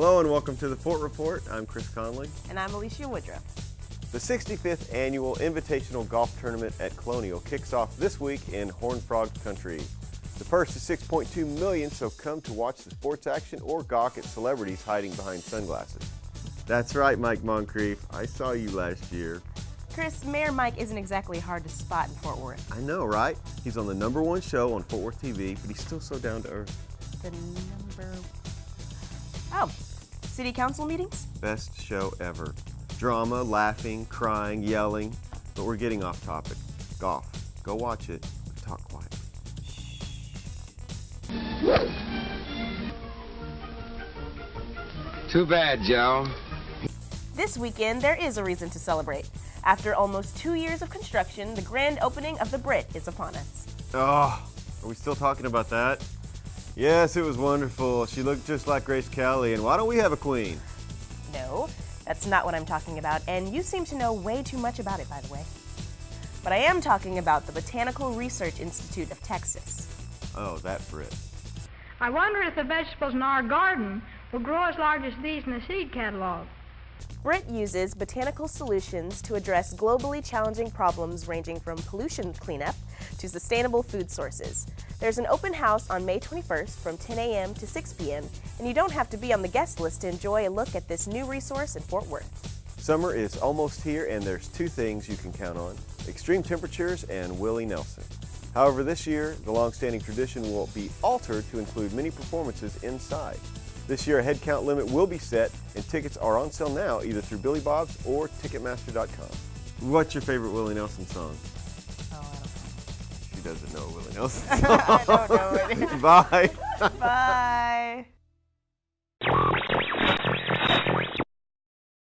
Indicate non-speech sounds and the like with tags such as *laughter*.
Hello and welcome to the Fort Report. I'm Chris Conley. And I'm Alicia Woodruff. The 65th annual Invitational Golf Tournament at Colonial kicks off this week in Horn Frog Country. The purse is 6.2 million, so come to watch the sports action or gawk at celebrities hiding behind sunglasses. That's right, Mike Moncrief. I saw you last year. Chris, Mayor Mike isn't exactly hard to spot in Fort Worth. I know, right? He's on the number one show on Fort Worth TV, but he's still so down to earth. The number... Oh, city council meetings? Best show ever. Drama, laughing, crying, yelling, but we're getting off topic. Golf. Go watch it. Talk quiet. Too bad, Joe. This weekend, there is a reason to celebrate. After almost two years of construction, the grand opening of the Brit is upon us. Oh, are we still talking about that? Yes, it was wonderful. She looked just like Grace Kelly, and why don't we have a queen? No, that's not what I'm talking about, and you seem to know way too much about it, by the way. But I am talking about the Botanical Research Institute of Texas. Oh, that Brit. I wonder if the vegetables in our garden will grow as large as these in the seed catalog. BRIT uses botanical solutions to address globally challenging problems ranging from pollution cleanup to sustainable food sources. There's an open house on May 21st from 10 a.m. to 6 p.m., and you don't have to be on the guest list to enjoy a look at this new resource in Fort Worth. Summer is almost here, and there's two things you can count on, extreme temperatures and Willie Nelson. However, this year, the long-standing tradition will be altered to include many performances inside. This year, a headcount limit will be set, and tickets are on sale now either through Billy Bob's or Ticketmaster.com. What's your favorite Willie Nelson song? Doesn't know Willie Nelson *laughs* I don't know it. *laughs* Bye. Bye. *laughs*